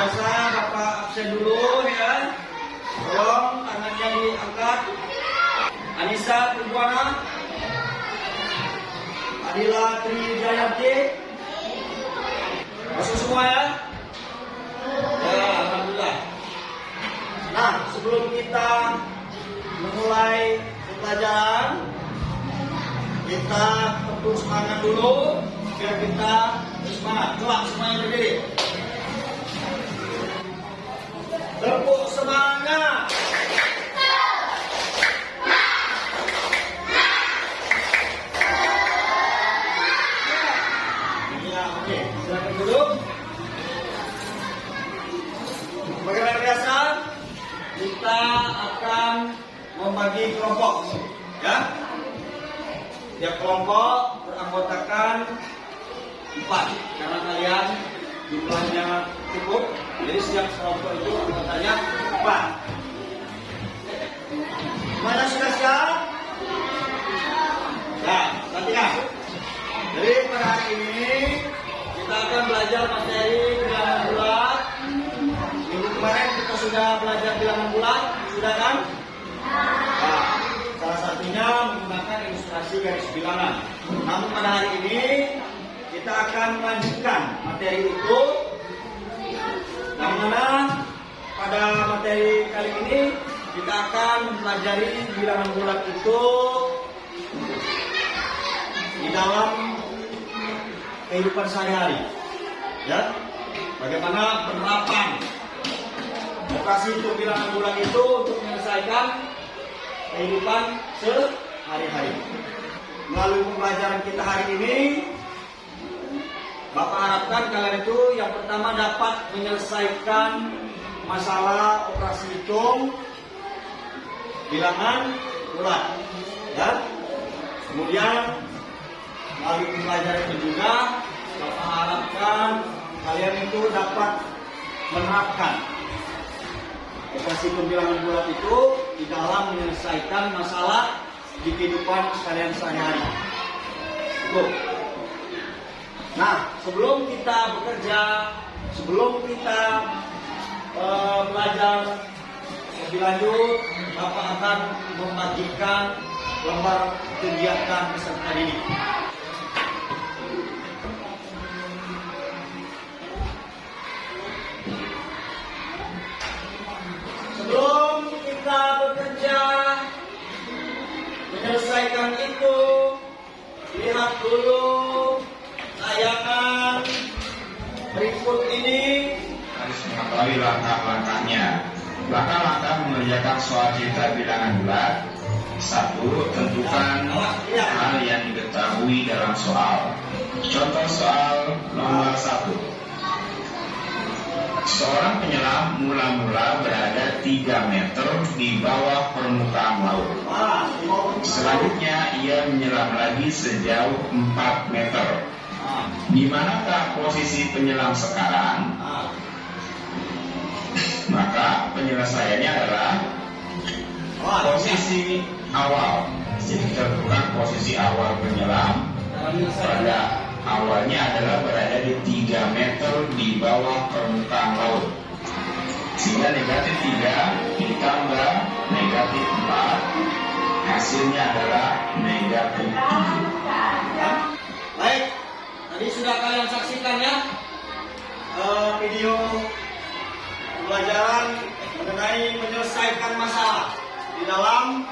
biasa Bapak absen dulu ya. Tolong tangannya diangkat. Anissa Tribuana, Adila Tri Jayanti, masuk semua ya. Ya, alhamdulillah. Nah, sebelum kita memulai pembelajaran kita tentu semangat dulu biar kita semangat coba semuanya berdiri 4 karena kalian jumlahnya cukup jadi setiap kelompok itu anggotanya 4 mana sudah siap? ya, nanti ya jadi pada hari ini kita akan belajar materi bilangan bulat minggu kemarin kita sudah belajar bilangan bulat sudah kan? nah salah satunya menggunakan ilustrasi garis bilangan namun pada hari ini kita akan melanjutkan materi itu yang pada materi kali ini kita akan mempelajari bilangan bulat itu di dalam kehidupan sehari-hari. Ya, bagaimana penerapan operasi untuk bilangan bulat itu untuk menyelesaikan kehidupan sehari-hari. Melalui pembelajaran kita hari ini, Bapak harapkan kalian itu yang pertama dapat menyelesaikan masalah operasi hitung bilangan bulat. Ya. Kemudian melalui pembelajaran itu juga Bapak harapkan kalian itu dapat menerapkan operasi pembilangan bulat itu di dalam menyelesaikan masalah di kehidupan sekalian sehari-hari. Itu. Nah, sebelum kita bekerja, sebelum kita eh, belajar lebih lanjut, Bapak akan membagikan lembar kegiatan peserta didik. Sebelum kita bekerja menyelesaikan itu, lihat dulu berikut ini. harus mengetahui langkah-langkahnya. Langkah-langkah mengerjakan soal cerita bilangan bulat. Satu, tentukan hal yang diketahui dalam soal. Contoh soal nomor satu. Seorang penyelam mula-mula berada 3 meter di bawah permukaan laut. Selanjutnya ia menyelam lagi sejauh 4 meter. Di manakah posisi penyelam sekarang? Maka penyelesaiannya adalah posisi awal. Jadi kita tentukan posisi awal penyelam pada awalnya adalah berada di 3 meter di bawah permukaan laut. Sehingga negatif 3 ditambah negatif 4 hasilnya adalah negatif 7. Tadi sudah kalian saksikan ya eh, video pembelajaran mengenai menyelesaikan masalah di dalam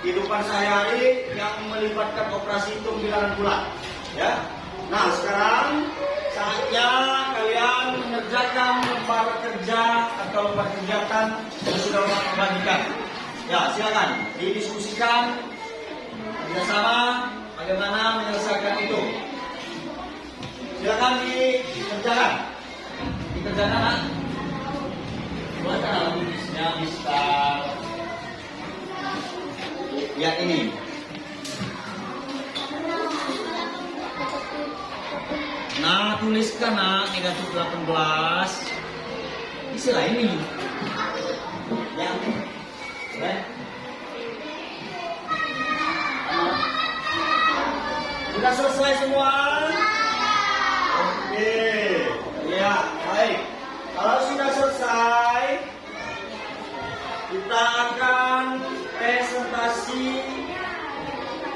kehidupan sehari-hari yang melibatkan operasi hitung bilangan bulat. Ya. Nah, sekarang saatnya kalian mengerjakan lembar kerja atau lembar kegiatan yang sudah Bapak bagikan. Ya, silakan didiskusikan bersama bagaimana menyelesaikan itu. Silakan dikerjakan. Dikerjakan, Nak. Alat tulisnya bisa lihat ini. Nah, tuliskan nak negatif 18. Istilah ini. Ya. Ya. Sudah selesai semua? Oke. Ya, baik. Kalau sudah selesai, kita akan presentasi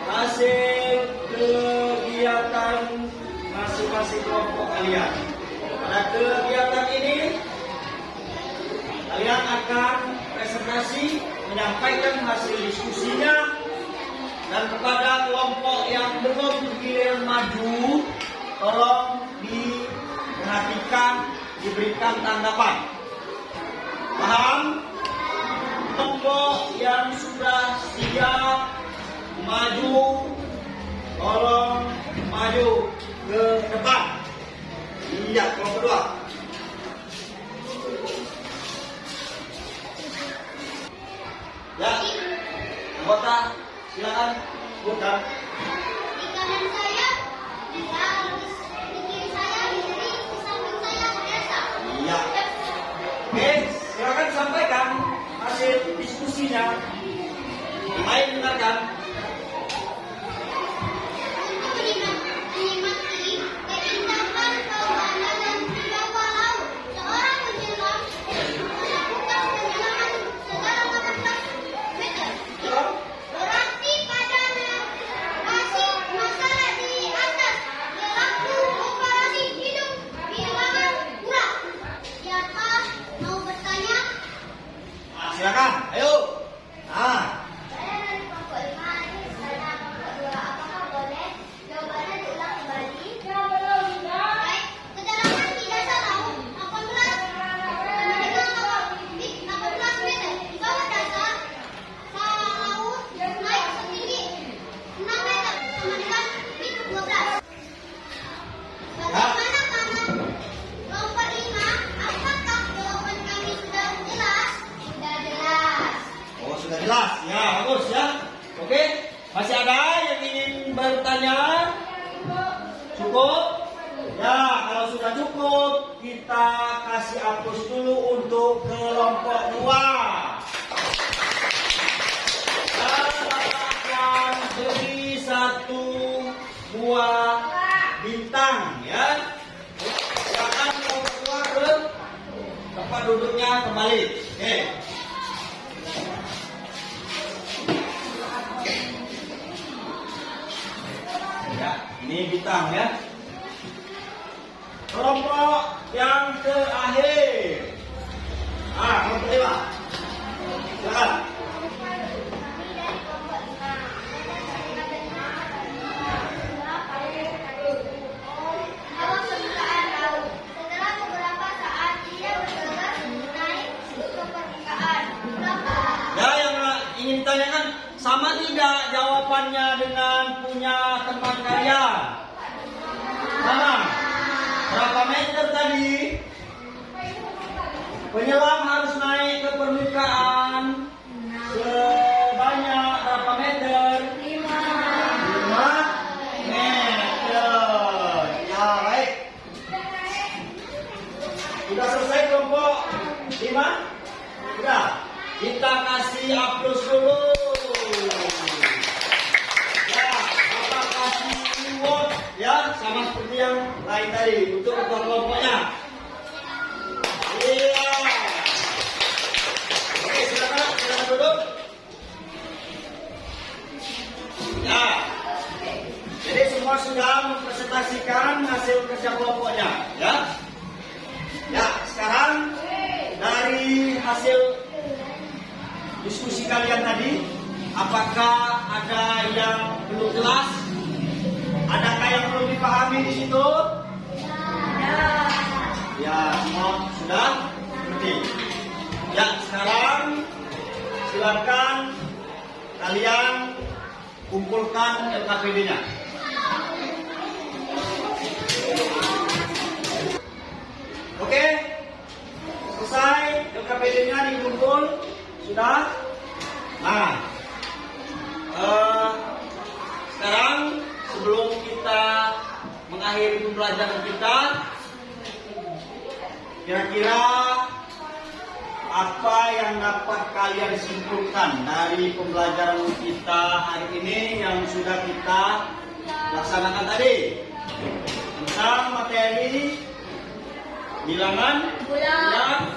hasil kegiatan masing-masing kelompok kalian. Pada kegiatan ini, kalian akan presentasi menyampaikan hasil diskusinya dan kepada kelompok yang belum giliran maju, tolong diperhatikan, diberikan tanggapan. Paham? Kelompok yang sudah siap Nah, silakan, sudah jelas. Ya, bagus ya. Oke, masih ada yang ingin bertanya? Cukup? Ya, kalau sudah cukup, kita kasih hapus dulu untuk kelompok dua. Akan beri satu buah bintang ya. Silakan kelompok dua ke tempat duduknya kembali. Oke. Ya, ini bintang ya. Kelompok yang terakhir. Ah, kelompok lima. Silakan. Tidak jawabannya dengan punya teman kalian? Sama. Berapa meter tadi? Penyelam harus naik ke permukaan sebanyak berapa meter? Lima. Lima meter. Ya, baik. Sudah selesai kelompok lima? Sudah. Kita kasih aplaus dulu. Ya, kita kasih reward ya sama seperti yang lain tadi untuk ketua kelompoknya. Iya. Oke, silakan, silakan duduk. Ya. Jadi semua sudah mempresentasikan hasil kerja kelompoknya, ya. Ya, sekarang dari hasil diskusi kalian tadi, apakah ada yang belum jelas? Dipahami di situ? Ya, semua sudah ngerti. Ya, sekarang silakan kalian kumpulkan LKPD-nya. Oke, selesai LKPD-nya dikumpul, sudah. Nah, eh, sekarang sebelum kita mengakhiri pembelajaran kita, kira-kira apa yang dapat kalian simpulkan dari pembelajaran kita hari ini yang sudah kita laksanakan tadi tentang materi bilangan bulan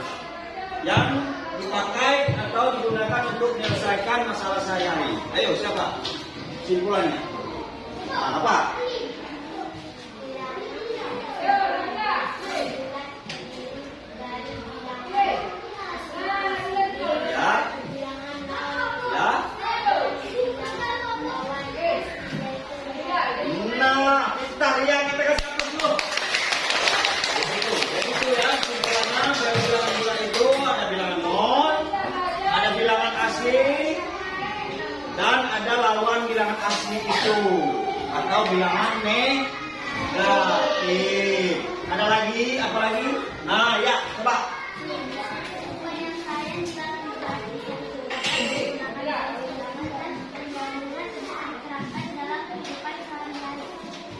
yang dipakai atau digunakan untuk menyelesaikan masalah sehari-hari. Ayo siapa? Simpulannya. Nah, apa?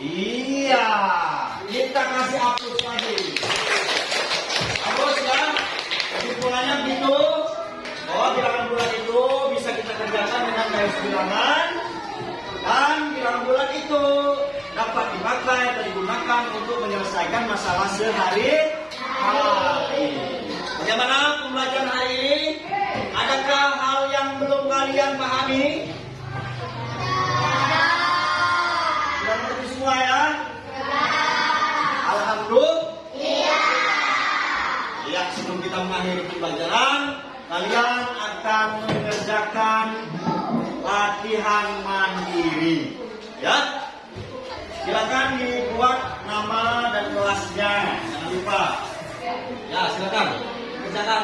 Iya, kita kasih hapus lagi. Hapus ya. Kesimpulannya begitu. Bahwa bilangan bulan itu bisa kita kerjakan dengan garis bilangan dan bilangan bulan itu dapat dipakai atau digunakan untuk menyelesaikan masalah sehari-hari. Bagaimana pembelajaran hari ini? Adakah hal yang belum kalian pahami? Kita mengakhiri pembelajaran, kalian akan mengerjakan latihan mandiri. Ya, silakan dibuat nama dan kelasnya, jangan lupa. Ya, silakan kerjakan.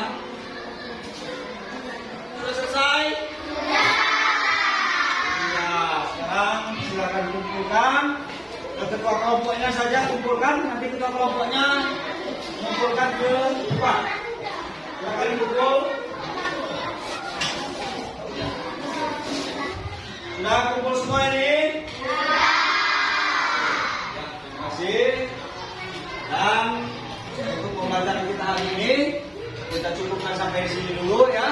Sudah selesai? Ya, sekarang silakan kumpulkan. Ke ketua kelompoknya saja kumpulkan. Nanti ketua kelompoknya mengumpulkan ke Sudah semua? Ya, terima kasih. Dan untuk pembelajaran kita hari ini kita cukupkan sampai sini dulu ya.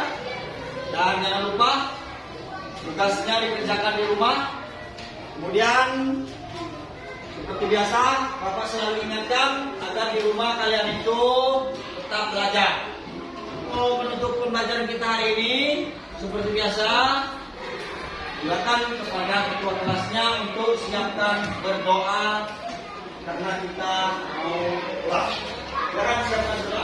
Dan jangan lupa tugasnya dikerjakan di rumah. Kemudian seperti biasa, Bapak selalu ingatkan agar di rumah kalian itu tetap belajar. Mau menutup pembelajaran kita hari ini, seperti biasa, silakan kepada ketua kelasnya untuk siapkan berdoa karena kita mau pulang. Silakan siapkan.